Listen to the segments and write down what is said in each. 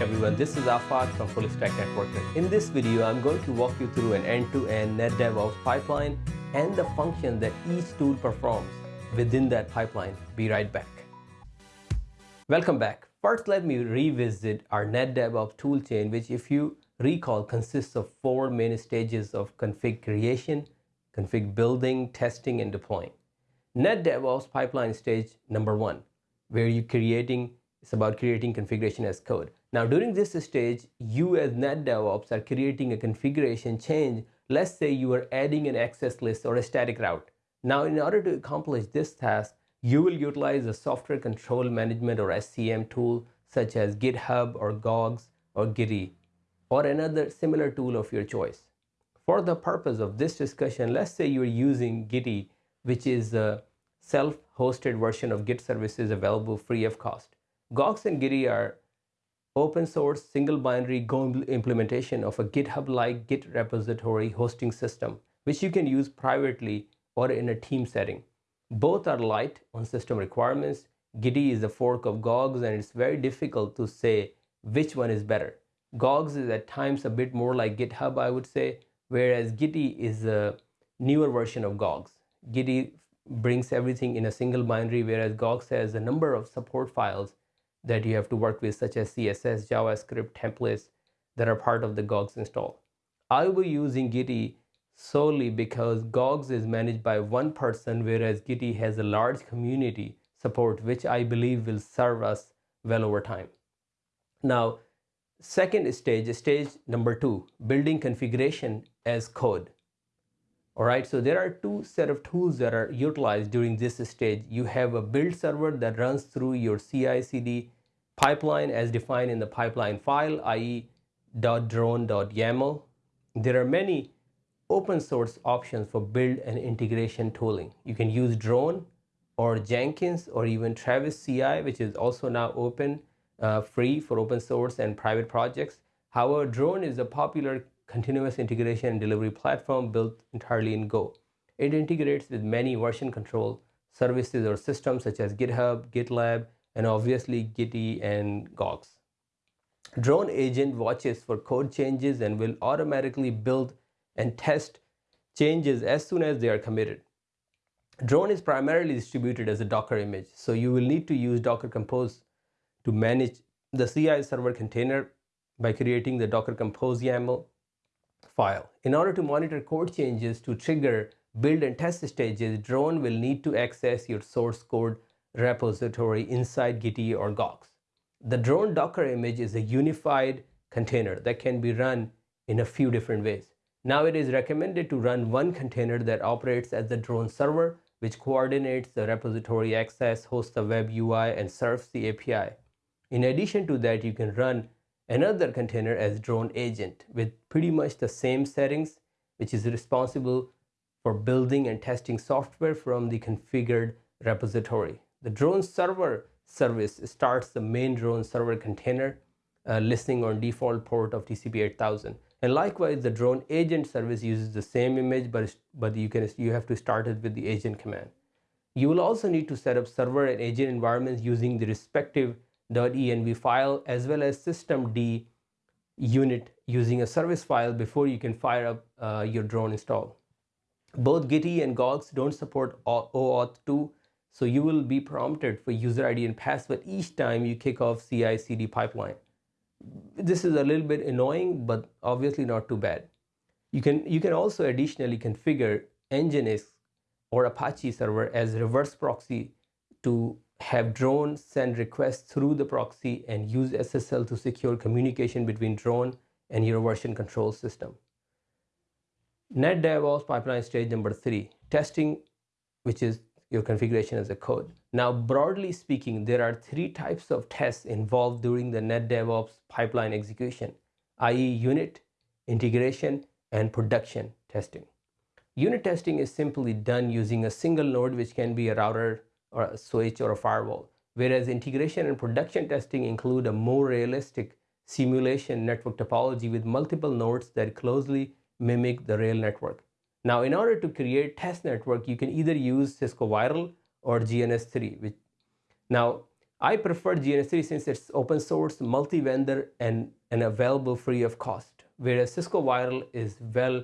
everyone, this is Afaq from Full Stack Networker. In this video, I'm going to walk you through an end-to-end NetDevOps pipeline and the function that each tool performs within that pipeline. Be right back. Welcome back. First, let me revisit our NetDevOps toolchain, which if you recall consists of four main stages of config creation, config building, testing, and deploying. NetDevOps pipeline stage number one, where you're creating, it's about creating configuration as code. Now during this stage, you as NetDevOps are creating a configuration change. Let's say you are adding an access list or a static route. Now in order to accomplish this task, you will utilize a software control management or SCM tool such as GitHub or GOGS or Gitea or another similar tool of your choice. For the purpose of this discussion, let's say you're using Gitea, which is a self-hosted version of Git services available free of cost. GOGS and Gitea are open source single binary Go implementation of a GitHub-like Git repository hosting system, which you can use privately or in a team setting. Both are light on system requirements. Gitea is a fork of GOGS and it's very difficult to say which one is better. GOGS is at times a bit more like GitHub, I would say, whereas Gitea is a newer version of GOGS. Gitea brings everything in a single binary, whereas GOGS has a number of support files that you have to work with, such as CSS, JavaScript, templates that are part of the GOGS install. I will be using Gitea solely because GOGS is managed by one person, whereas Gitea has a large community support, which I believe will serve us well over time. Now, second stage, stage number two, building configuration as code. All right, so there are two set of tools that are utilized during this stage. You have a build server that runs through your CI/CD pipeline as defined in the pipeline file, i.e. .drone.yaml. There are many open source options for build and integration tooling. You can use Drone or Jenkins or even Travis CI, which is also now open, uh, free for open source and private projects. However, Drone is a popular continuous integration and delivery platform built entirely in Go. It integrates with many version control services or systems such as GitHub, GitLab, and obviously Gitea and GOGS. Drone agent watches for code changes and will automatically build and test changes as soon as they are committed. Drone is primarily distributed as a Docker image, so you will need to use Docker Compose to manage the CI server container by creating the Docker Compose YAML file. In order to monitor code changes to trigger build and test stages, Drone will need to access your source code repository inside Gitea or GOGS. The drone Docker image is a unified container that can be run in a few different ways. Now it is recommended to run one container that operates as the drone server, which coordinates the repository access, hosts the web UI, and serves the API. In addition to that, you can run another container as drone agent with pretty much the same settings, which is responsible for building and testing software from the configured repository. The drone server service starts the main drone server container uh, listing on default port of TCP 8000. And likewise, the drone agent service uses the same image, but, but you, can, you have to start it with the agent command. You will also need to set up server and agent environments using the respective .env file as well as systemd unit using a service file before you can fire up uh, your drone install. Both Gitea and GOGS don't support OAuth 2, so you will be prompted for user ID and password each time you kick off CI/CD pipeline this is a little bit annoying, but obviously not too bad. You can, you can also additionally configure Nginx or Apache server as reverse proxy to have drone send requests through the proxy and use SSL to secure communication between drone and your version control system. NetDevOps pipeline stage number three, testing, which is your configuration as a code. Now, broadly speaking, there are three types of tests involved during the NetDevOps pipeline execution, i.e. unit, integration, and production testing. Unit testing is simply done using a single node which can be a router or a switch or a firewall, whereas integration and production testing include a more realistic simulation network topology with multiple nodes that closely mimic the real network. Now, in order to create test network, you can either use Cisco VIRL or GNS3. Which, now, I prefer GNS3 since it's open source, multi-vendor, and, and available free of cost, whereas Cisco VIRL is well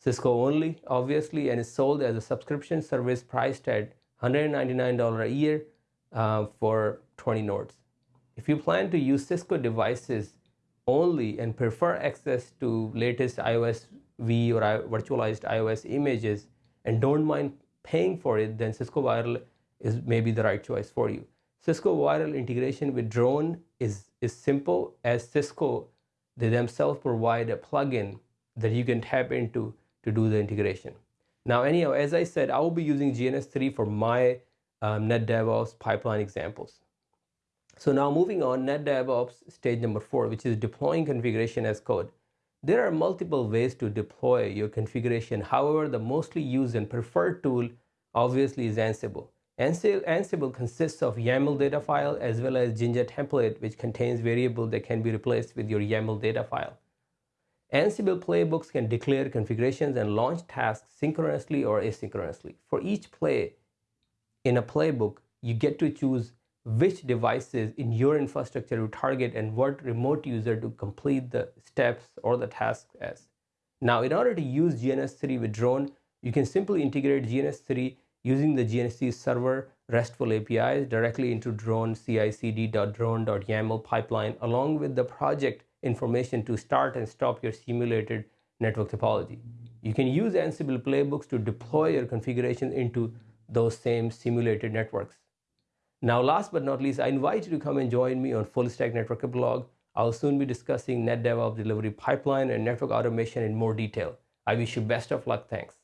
Cisco only, obviously, and is sold as a subscription service priced at $199 a year uh, for 20 nodes. If you plan to use Cisco devices only and prefer access to latest iOS V or virtualized iOS images and don't mind paying for it, then Cisco VIRL is maybe the right choice for you. Cisco VIRL integration with drone is, is simple as Cisco, they themselves provide a plugin that you can tap into to do the integration. Now, anyhow, as I said, I will be using GNS3 for my um, NetDevOps pipeline examples. So now moving on, NetDevOps stage number four, which is deploying configuration as code. There are multiple ways to deploy your configuration. However, the mostly used and preferred tool obviously is Ansible. Ansible consists of YAML data file as well as Jinja template which contains variable that can be replaced with your YAML data file. Ansible playbooks can declare configurations and launch tasks synchronously or asynchronously. For each play in a playbook, you get to choose which devices in your infrastructure to target and what remote user to complete the steps or the tasks as. Now, in order to use GNS3 with drone, you can simply integrate GNS3 using the GNS3 server RESTful APIs directly into drone cicd.drone.yaml pipeline along with the project information to start and stop your simulated network topology. You can use Ansible playbooks to deploy your configuration into those same simulated networks. Now, last but not least, I invite you to come and join me on Full Stack Network Blog. I'll soon be discussing NetDevOps delivery pipeline and network automation in more detail. I wish you best of luck. Thanks.